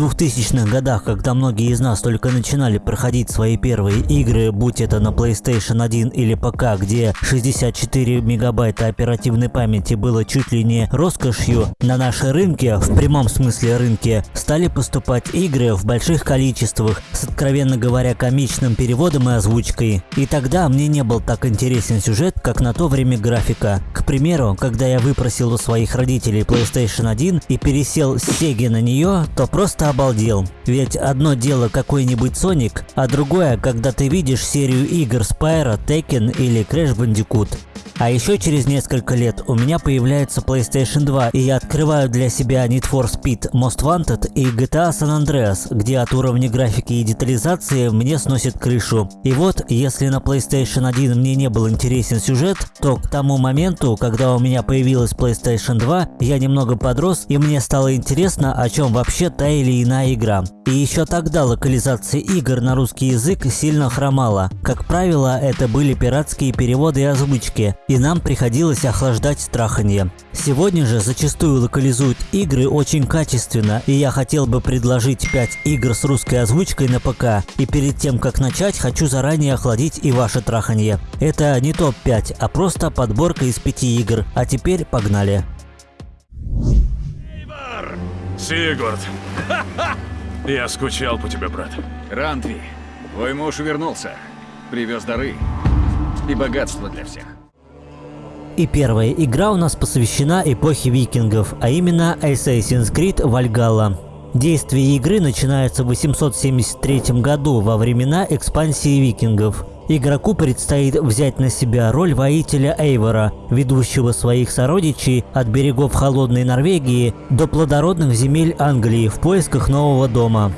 2000-х годах, когда многие из нас только начинали проходить свои первые игры, будь это на PlayStation 1 или ПК, где 64 мегабайта оперативной памяти было чуть ли не роскошью, на наши рынки, в прямом смысле рынке, стали поступать игры в больших количествах, с откровенно говоря комичным переводом и озвучкой. И тогда мне не был так интересен сюжет, как на то время графика. К примеру, когда я выпросил у своих родителей PlayStation 1 и пересел с Sega на нее, то просто обалдел. Ведь одно дело какой-нибудь Sonic, а другое, когда ты видишь серию игр Spyro, Tekken или Crash Bandicoot. А еще через несколько лет у меня появляется PlayStation 2, и я открываю для себя Need for Speed Most Wanted и GTA San Andreas, где от уровня графики и детализации мне сносит крышу. И вот, если на PlayStation 1 мне не был интересен сюжет, то к тому моменту, когда у меня появилась PlayStation 2, я немного подрос и мне стало интересно, о чем вообще та или иная игра. И еще тогда локализация игр на русский язык сильно хромала. Как правило, это были пиратские переводы и озвучки, и нам приходилось охлаждать страханье. Сегодня же зачастую локализуют игры очень качественно, и я хотел бы предложить 5 игр с русской озвучкой на ПК, и перед тем как начать, хочу заранее охладить и ваше траханье. Это не топ-5, а просто подборка из 5 игр. А теперь погнали. Сигурд! Я скучал по тебе, брат. Рандви, твой муж вернулся. Привез дары и богатство для всех. И первая игра у нас посвящена эпохе викингов, а именно Assassin's Creed Valhalla. Действие игры начинается в 873 году во времена экспансии викингов. Игроку предстоит взять на себя роль воителя Эйвора, ведущего своих сородичей от берегов холодной Норвегии до плодородных земель Англии в поисках нового дома.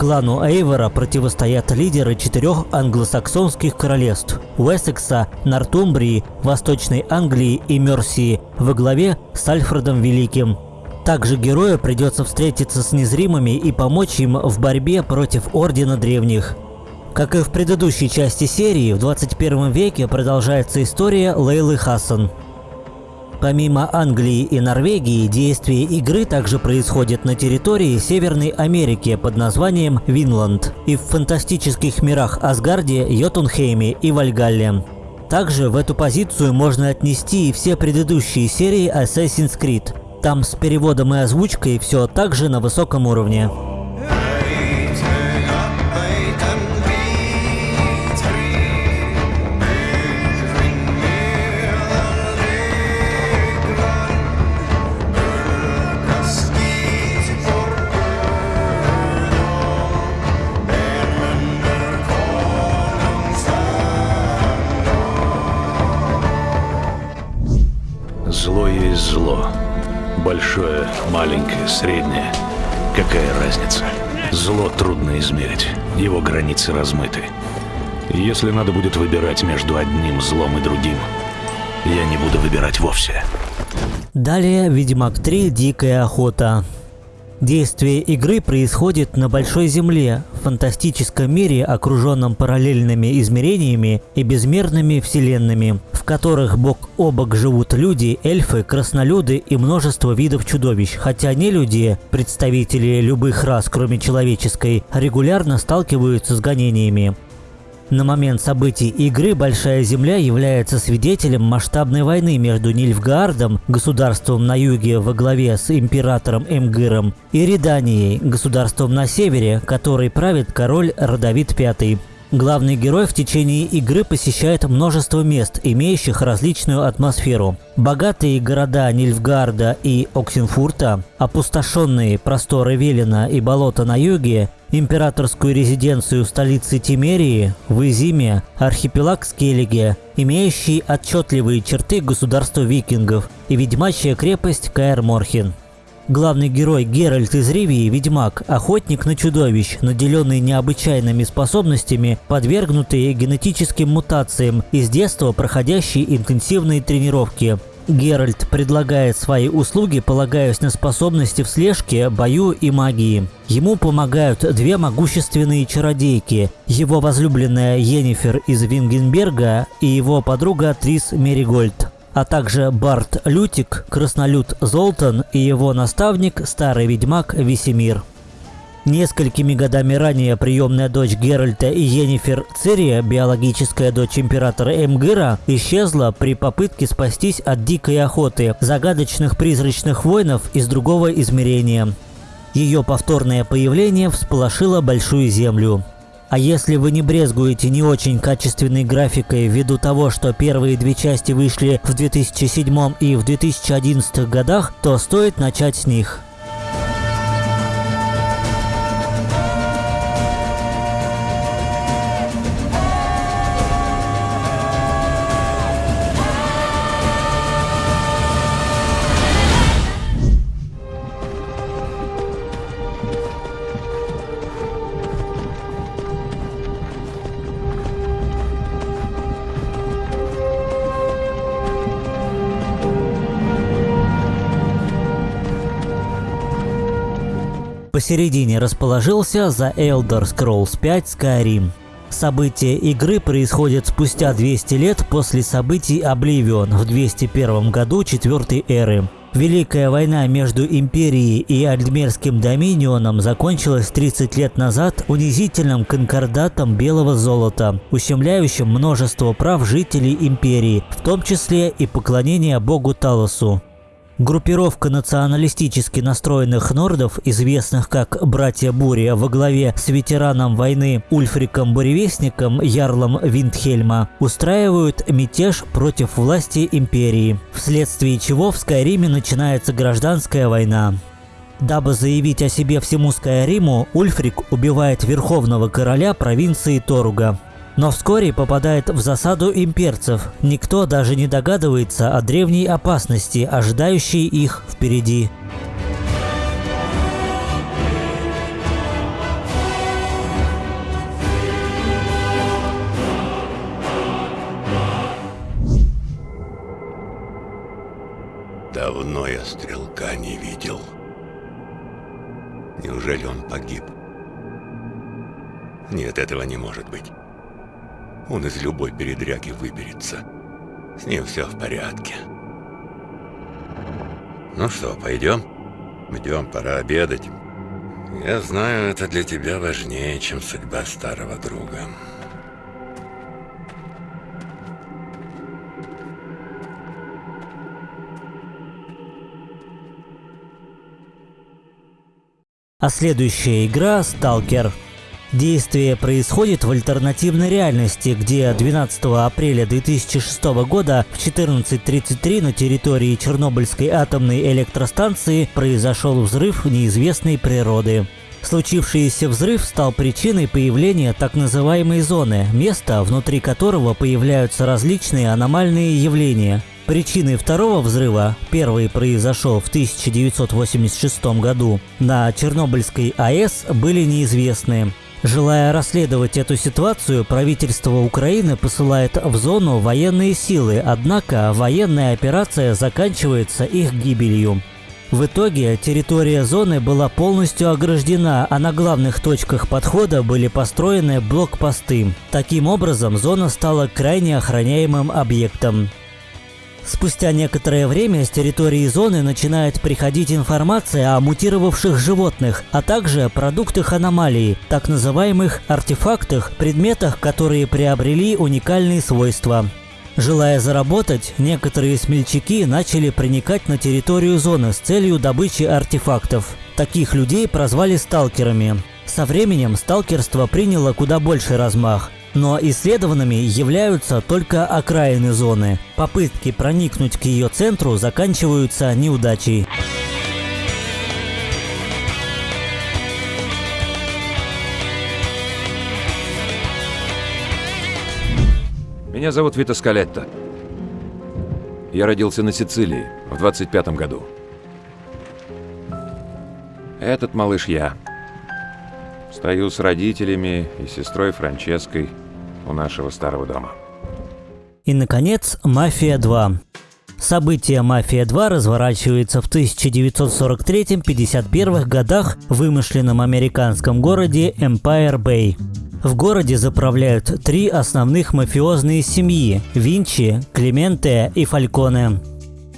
Клану Эйвора противостоят лидеры четырех англосаксонских королевств – Уэссекса, Нортумбрии, Восточной Англии и Мерсии во главе с Альфредом Великим. Также герою придется встретиться с незримыми и помочь им в борьбе против Ордена Древних. Как и в предыдущей части серии, в 21 веке продолжается история Лейлы Хассан. Помимо Англии и Норвегии, действие игры также происходит на территории Северной Америки под названием Винланд и в фантастических мирах Асгарде, Йотунхейме и Вальгалле. Также в эту позицию можно отнести и все предыдущие серии Assassin's Creed. Там с переводом и озвучкой все также на высоком уровне. Есть зло. Большое, маленькое, среднее. Какая разница? Зло трудно измерить. Его границы размыты. Если надо будет выбирать между одним злом и другим, я не буду выбирать вовсе. Далее Ведьмак 3 Дикая охота. Действие игры происходит на Большой Земле, в фантастическом мире, окруженном параллельными измерениями и безмерными вселенными, в которых бок о бок живут люди, эльфы, краснолюды и множество видов чудовищ, хотя не люди, представители любых рас, кроме человеческой, регулярно сталкиваются с гонениями. На момент событий игры Большая Земля является свидетелем масштабной войны между Нильфгаардом, государством на юге во главе с императором Эмгыром, и Реданией, государством на севере, которой правит король Родовид V. Главный герой в течение игры посещает множество мест, имеющих различную атмосферу. Богатые города Нильфгарда и Оксенфурта, опустошенные просторы Велена и болота на юге, императорскую резиденцию столицы Тимерии, в Изиме, архипелаг Скеллиге, имеющий отчетливые черты государства викингов, и ведьмачья крепость Каэр-Морхен. Главный герой Геральт из Ривии – ведьмак, охотник на чудовищ, наделенный необычайными способностями, подвергнутый генетическим мутациям и с детства проходящий интенсивные тренировки. Геральт предлагает свои услуги, полагаясь на способности в слежке, бою и магии. Ему помогают две могущественные чародейки – его возлюбленная Йеннифер из Вингенберга и его подруга Трис Меригольд а также Барт Лютик, краснолюд Золтан и его наставник, старый ведьмак Весемир. Несколькими годами ранее приемная дочь Геральта и Йеннифер Цири, биологическая дочь императора Эмгыра, исчезла при попытке спастись от дикой охоты загадочных призрачных воинов из другого измерения. Ее повторное появление всполошило Большую Землю. А если вы не брезгуете не очень качественной графикой ввиду того, что первые две части вышли в 2007 и в 2011 годах, то стоит начать с них. Посередине расположился The Elder Scrolls 5 Skyrim. События игры происходят спустя 200 лет после событий Oblivion в 201 году четвертой эры. Великая война между Империей и Альдмерским Доминионом закончилась 30 лет назад унизительным конкордатом белого золота, ущемляющим множество прав жителей Империи, в том числе и поклонение богу Талосу. Группировка националистически настроенных нордов, известных как «Братья Буря» во главе с ветераном войны Ульфриком Буревестником, Ярлом Виндхельма, устраивают мятеж против власти империи, вследствие чего в Скайриме начинается гражданская война. Дабы заявить о себе всему Скайриму, Ульфрик убивает верховного короля провинции Торуга, но вскоре попадает в засаду имперцев. Никто даже не догадывается о древней опасности, ожидающей их впереди. Давно я стрелка не видел. Неужели он погиб? Нет, этого не может быть. Он из любой передряги выберется. С ним все в порядке. Ну что, пойдем? Идем, пора обедать. Я знаю, это для тебя важнее, чем судьба старого друга. А следующая игра «Сталкер». Действие происходит в альтернативной реальности, где 12 апреля 2006 года в 14.33 на территории Чернобыльской атомной электростанции произошел взрыв неизвестной природы. Случившийся взрыв стал причиной появления так называемой зоны, места, внутри которого появляются различные аномальные явления. Причиной второго взрыва, первый произошел в 1986 году, на Чернобыльской АЭС были неизвестны. Желая расследовать эту ситуацию, правительство Украины посылает в зону военные силы, однако военная операция заканчивается их гибелью. В итоге территория зоны была полностью ограждена, а на главных точках подхода были построены блокпосты. Таким образом, зона стала крайне охраняемым объектом. Спустя некоторое время с территории зоны начинает приходить информация о мутировавших животных, а также продуктах аномалии, так называемых артефактах, предметах, которые приобрели уникальные свойства. Желая заработать, некоторые смельчаки начали проникать на территорию зоны с целью добычи артефактов. Таких людей прозвали сталкерами. Со временем сталкерство приняло куда больший размах. Но исследованными являются только окраины зоны. Попытки проникнуть к ее центру заканчиваются неудачей. Меня зовут Вита Скалетто. Я родился на Сицилии в 25 году. Этот малыш я. Стою с родителями и сестрой Франческой у нашего старого дома. И, наконец, «Мафия 2». События «Мафия 2» разворачиваются в 1943-51 годах в вымышленном американском городе Empire Bay. В городе заправляют три основных мафиозные семьи – Винчи, Клементе и Фальконе.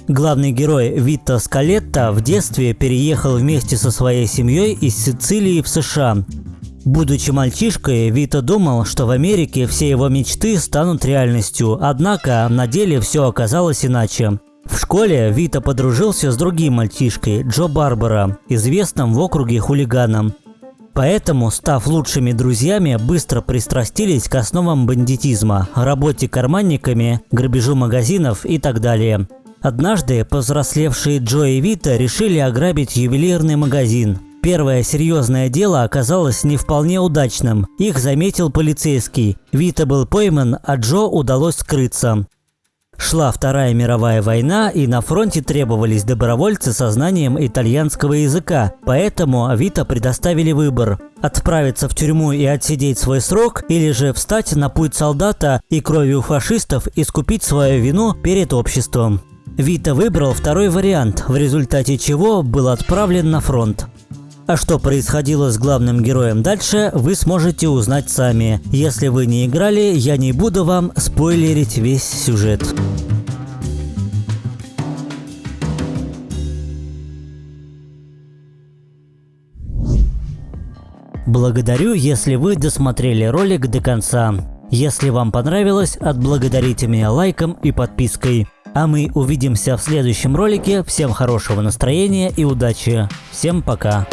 Главный герой Вита Скалетта в детстве переехал вместе со своей семьей из Сицилии в США. Будучи мальчишкой, Вита думал, что в Америке все его мечты станут реальностью, однако на деле все оказалось иначе. В школе Вита подружился с другим мальчишкой, Джо Барбара, известным в округе хулиганом. Поэтому, став лучшими друзьями, быстро пристрастились к основам бандитизма, работе карманниками, грабежу магазинов и так далее. Однажды повзрослевшие Джо и Вита решили ограбить ювелирный магазин. Первое серьезное дело оказалось не вполне удачным. Их заметил полицейский. Вита был пойман, а Джо удалось скрыться. Шла Вторая мировая война, и на фронте требовались добровольцы со знанием итальянского языка, поэтому Вита предоставили выбор – отправиться в тюрьму и отсидеть свой срок, или же встать на путь солдата и кровью фашистов искупить свою вину перед обществом. Вита выбрал второй вариант, в результате чего был отправлен на фронт. А что происходило с главным героем дальше, вы сможете узнать сами. Если вы не играли, я не буду вам спойлерить весь сюжет. Благодарю, если вы досмотрели ролик до конца. Если вам понравилось, отблагодарите меня лайком и подпиской. А мы увидимся в следующем ролике. Всем хорошего настроения и удачи. Всем пока.